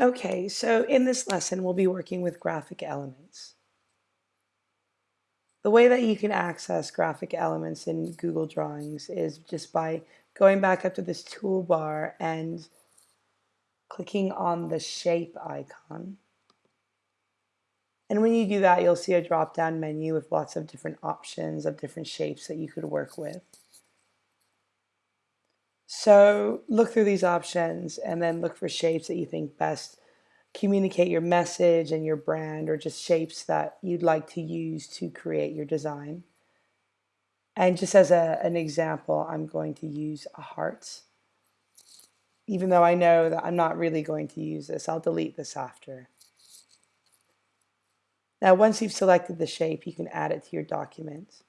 Okay, so in this lesson, we'll be working with graphic elements. The way that you can access graphic elements in Google Drawings is just by going back up to this toolbar and clicking on the shape icon. And when you do that, you'll see a drop-down menu with lots of different options of different shapes that you could work with. So look through these options and then look for shapes that you think best communicate your message and your brand or just shapes that you'd like to use to create your design. And just as a, an example, I'm going to use a heart. Even though I know that I'm not really going to use this, I'll delete this after. Now, once you've selected the shape, you can add it to your document.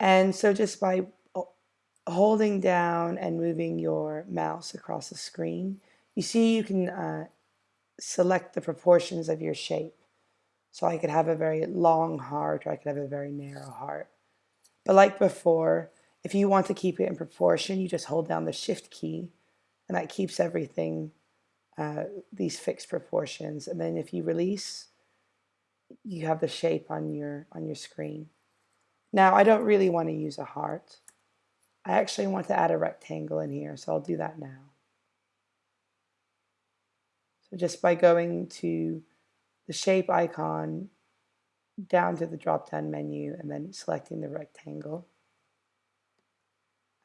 And so just by holding down and moving your mouse across the screen, you see you can uh, select the proportions of your shape. So I could have a very long heart or I could have a very narrow heart. But like before, if you want to keep it in proportion, you just hold down the shift key and that keeps everything, uh, these fixed proportions. And then if you release, you have the shape on your, on your screen. Now I don't really want to use a heart. I actually want to add a rectangle in here, so I'll do that now. So just by going to the shape icon down to the drop-down menu and then selecting the rectangle,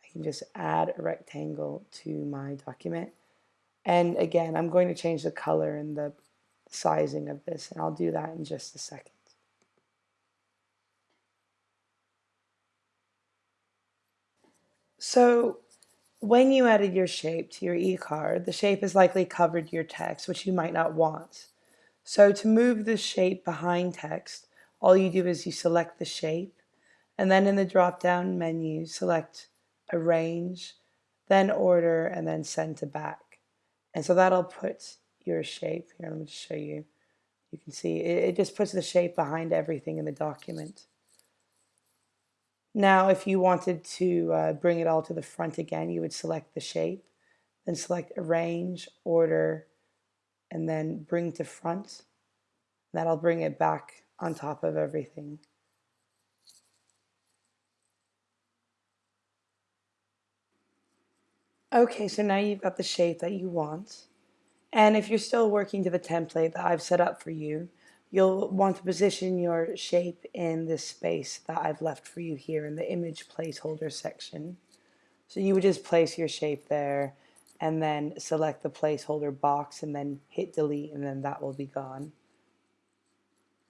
I can just add a rectangle to my document. And again, I'm going to change the color and the sizing of this, and I'll do that in just a second. So when you added your shape to your e-card, the shape has likely covered your text, which you might not want. So to move the shape behind text, all you do is you select the shape, and then in the drop-down menu, select Arrange, then Order, and then Send to Back. And so that'll put your shape, here, let me just show you. You can see it, it just puts the shape behind everything in the document. Now, if you wanted to uh, bring it all to the front again, you would select the shape, then select Arrange, Order, and then Bring to Front. That'll bring it back on top of everything. Okay, so now you've got the shape that you want. And if you're still working to the template that I've set up for you, You'll want to position your shape in this space that I've left for you here in the image placeholder section. So you would just place your shape there and then select the placeholder box and then hit delete and then that will be gone.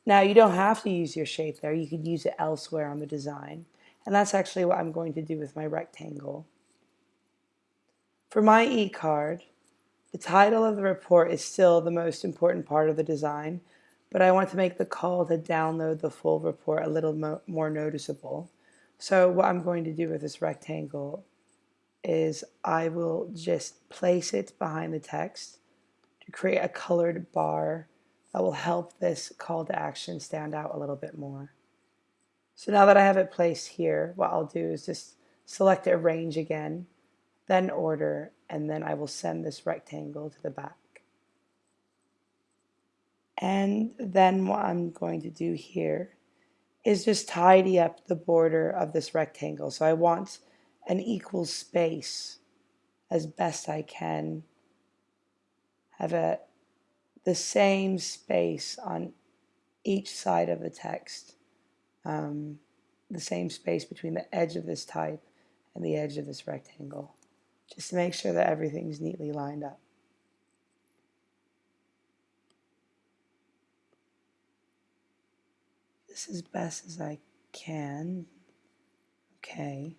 Now you don't have to use your shape there, you could use it elsewhere on the design. And that's actually what I'm going to do with my rectangle. For my e-card, the title of the report is still the most important part of the design, but I want to make the call to download the full report a little mo more noticeable. So what I'm going to do with this rectangle is I will just place it behind the text to create a colored bar that will help this call to action stand out a little bit more. So now that I have it placed here, what I'll do is just select arrange again, then order, and then I will send this rectangle to the back. And then what I'm going to do here is just tidy up the border of this rectangle. So I want an equal space as best I can. Have a, the same space on each side of the text. Um, the same space between the edge of this type and the edge of this rectangle. Just to make sure that everything's neatly lined up. This as best as I can. Okay.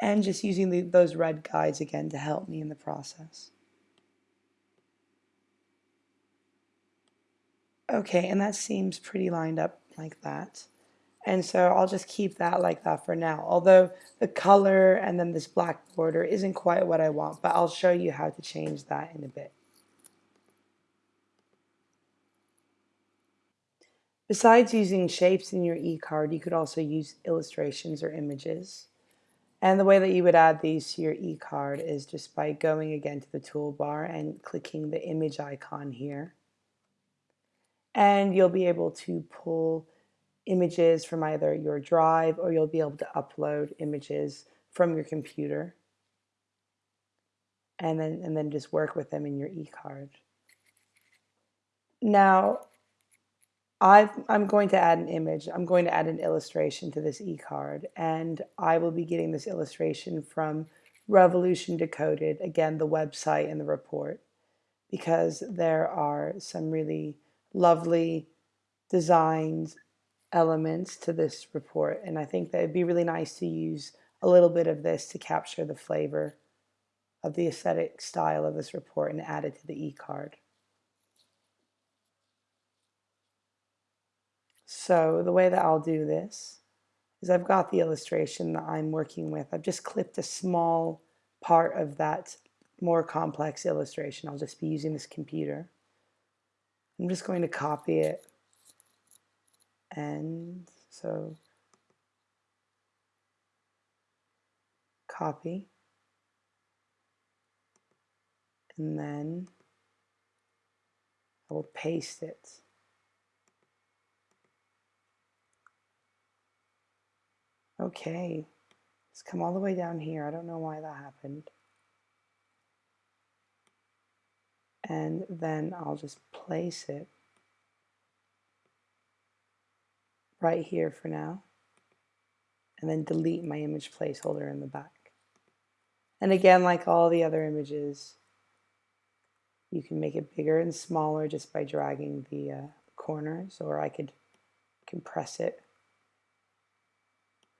And just using the, those red guides again to help me in the process. Okay, and that seems pretty lined up like that. And so I'll just keep that like that for now. Although the color and then this black border isn't quite what I want, but I'll show you how to change that in a bit. Besides using shapes in your e-card, you could also use illustrations or images. And the way that you would add these to your e-card is just by going again to the toolbar and clicking the image icon here. And you'll be able to pull images from either your drive or you'll be able to upload images from your computer and then and then just work with them in your e-card. Now, i am going to add an image. I'm going to add an illustration to this e-card, and I will be getting this illustration from Revolution Decoded, again, the website and the report, because there are some really lovely designs elements to this report, and I think that it'd be really nice to use a little bit of this to capture the flavor of the aesthetic style of this report and add it to the e-card. So the way that I'll do this is I've got the illustration that I'm working with. I've just clipped a small part of that more complex illustration. I'll just be using this computer. I'm just going to copy it. And so copy. And then I will paste it. Okay, let's come all the way down here. I don't know why that happened. And then I'll just place it right here for now. And then delete my image placeholder in the back. And again, like all the other images, you can make it bigger and smaller just by dragging the uh, corners, or I could compress it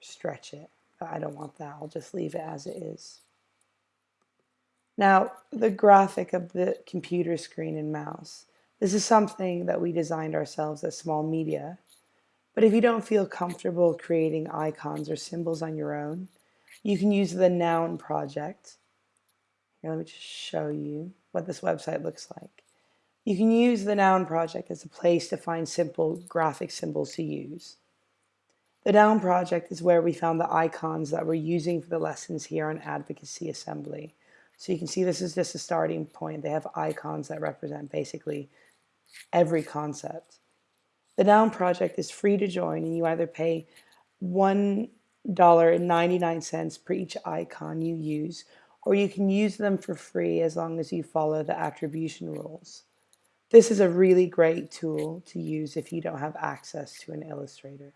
stretch it. I don't want that. I'll just leave it as it is. Now, the graphic of the computer screen and mouse. This is something that we designed ourselves as Small Media. But if you don't feel comfortable creating icons or symbols on your own, you can use the Noun project. Here, let me just show you what this website looks like. You can use the Noun project as a place to find simple graphic symbols to use. The Noun project is where we found the icons that we're using for the lessons here on Advocacy Assembly. So you can see this is just a starting point. They have icons that represent basically every concept. The Noun project is free to join and you either pay $1.99 per each icon you use or you can use them for free as long as you follow the attribution rules. This is a really great tool to use if you don't have access to an illustrator.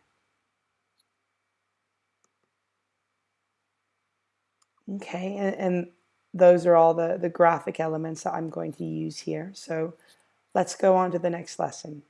Okay, and, and those are all the, the graphic elements that I'm going to use here. So let's go on to the next lesson.